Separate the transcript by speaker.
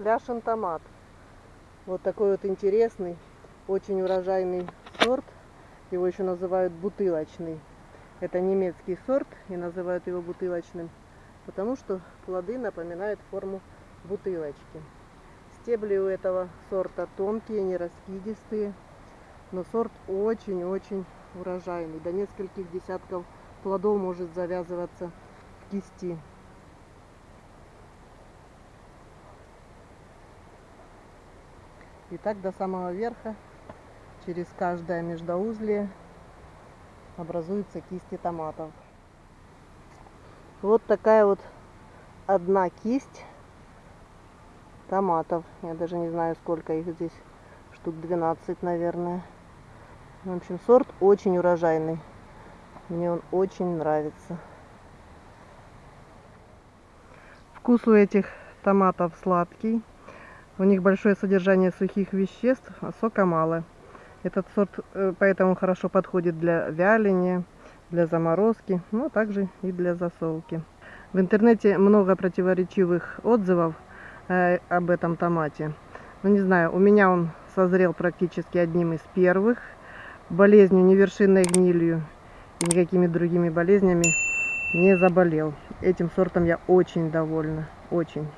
Speaker 1: Пляшен томат. Вот такой вот интересный, очень урожайный сорт. Его еще называют бутылочный. Это немецкий сорт и называют его бутылочным, потому что плоды напоминают форму бутылочки. Стебли у этого сорта тонкие, не раскидистые, но сорт очень-очень урожайный. До нескольких десятков плодов может завязываться в кисти. И так до самого верха, через каждое междоузлие, образуются кисти томатов. Вот такая вот одна кисть томатов. Я даже не знаю, сколько их здесь. Штук 12, наверное. В общем, сорт очень урожайный. Мне он очень нравится. Вкус у этих томатов сладкий. У них большое содержание сухих веществ, а сока мало. Этот сорт э, поэтому хорошо подходит для вяления, для заморозки, но также и для засолки. В интернете много противоречивых отзывов э, об этом томате. Ну не знаю, у меня он созрел практически одним из первых. Болезнью, невершинной гнилью и никакими другими болезнями не заболел. Этим сортом я очень довольна, очень.